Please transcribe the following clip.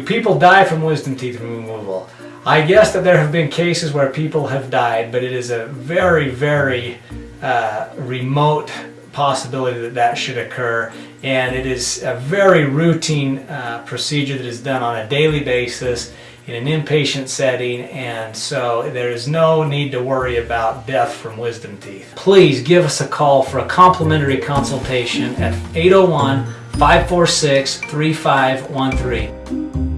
people die from wisdom teeth removal? I guess that there have been cases where people have died, but it is a very, very uh, remote possibility that that should occur. And it is a very routine uh, procedure that is done on a daily basis in an inpatient setting and so there is no need to worry about death from wisdom teeth. Please give us a call for a complimentary consultation at 801 546 3513.